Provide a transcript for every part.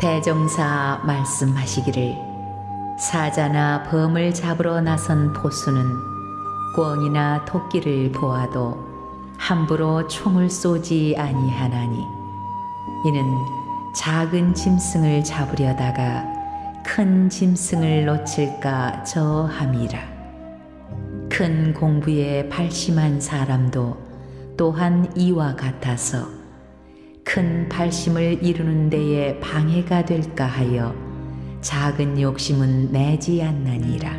대종사 말씀하시기를 사자나 범을 잡으러 나선 포수는 꿩이나 토끼를 보아도 함부로 총을 쏘지 아니하나니 이는 작은 짐승을 잡으려다가 큰 짐승을 놓칠까 저함이라. 큰 공부에 발심한 사람도 또한 이와 같아서 큰 발심을 이루는 데에 방해가 될까 하여 작은 욕심은 내지 않나니라.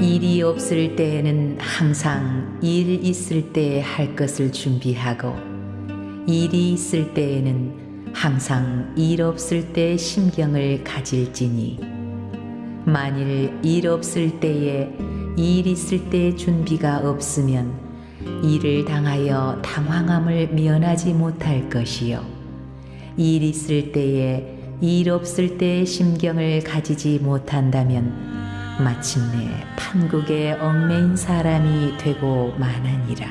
일이 없을 때에는 항상 일 있을 때에 할 것을 준비하고 일이 있을 때에는 항상 일 없을 때 심경을 가질지니 만일 일 없을 때에 일 있을 때 준비가 없으면 일을 당하여 당황함을 면하지 못할 것이요 일 있을 때에 일 없을 때 심경을 가지지 못한다면 마침내 판국에 얽매인 사람이 되고 마나니라.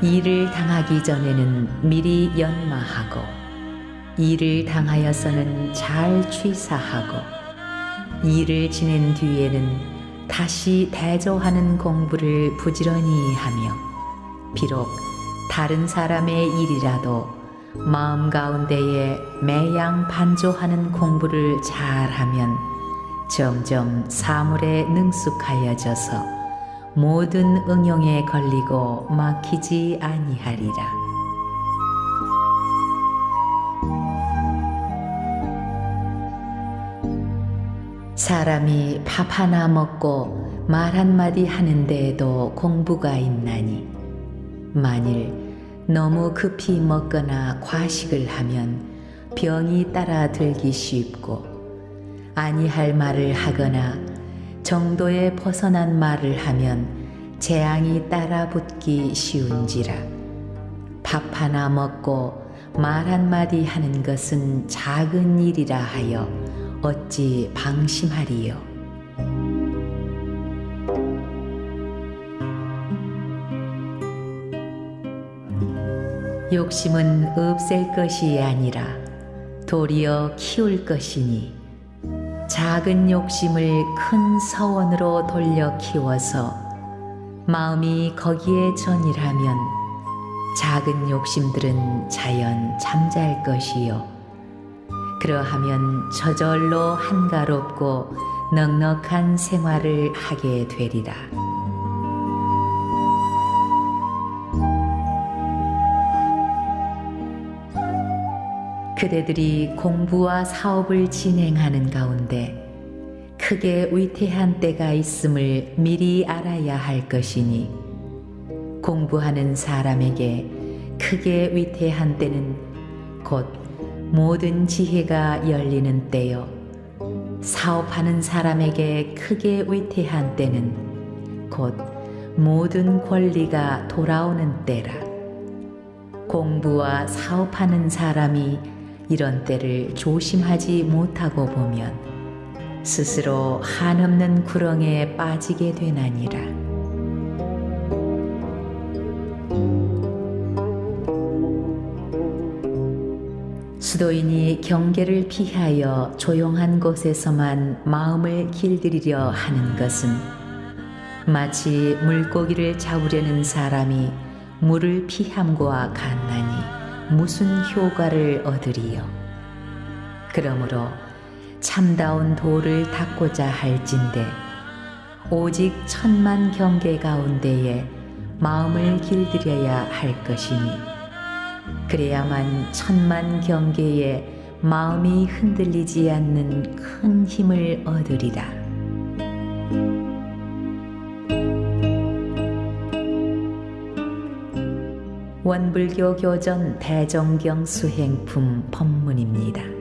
일을 당하기 전에는 미리 연마하고 일을 당하여서는 잘 취사하고 일을 지낸 뒤에는 다시 대조하는 공부를 부지런히 하며 비록 다른 사람의 일이라도 마음 가운데에 매양 반조하는 공부를 잘하면 점점 사물에 능숙하여져서 모든 응용에 걸리고 막히지 아니하리라. 사람이 밥 하나 먹고 말 한마디 하는 데에도 공부가 있나니 만일 너무 급히 먹거나 과식을 하면 병이 따라 들기 쉽고 아니할 말을 하거나 정도에 벗어난 말을 하면 재앙이 따라 붙기 쉬운지라. 밥 하나 먹고 말 한마디 하는 것은 작은 일이라 하여 어찌 방심하리요? 욕심은 없앨 것이 아니라 도리어 키울 것이니 작은 욕심을 큰 서원으로 돌려 키워서 마음이 거기에 전일하면 작은 욕심들은 자연 잠잘 것이요 그러하면 저절로 한가롭고 넉넉한 생활을 하게 되리라. 그대들이 공부와 사업을 진행하는 가운데 크게 위태한 때가 있음을 미리 알아야 할 것이니 공부하는 사람에게 크게 위태한 때는 곧 모든 지혜가 열리는 때요. 사업하는 사람에게 크게 위태한 때는 곧 모든 권리가 돌아오는 때라. 공부와 사업하는 사람이 이런 때를 조심하지 못하고 보면 스스로 한없는 구렁에 빠지게 되나니라. 수도인이 경계를 피하여 조용한 곳에서만 마음을 길들이려 하는 것은 마치 물고기를 잡으려는 사람이 물을 피함과 같나니 무슨 효과를 얻으리요. 그러므로 참다운 도를 닦고자 할진대 오직 천만 경계 가운데에 마음을 길들여야 할 것이니 그래야만 천만 경계에 마음이 흔들리지 않는 큰 힘을 얻으리라. 원불교 교전 대정경 수행품 법문입니다.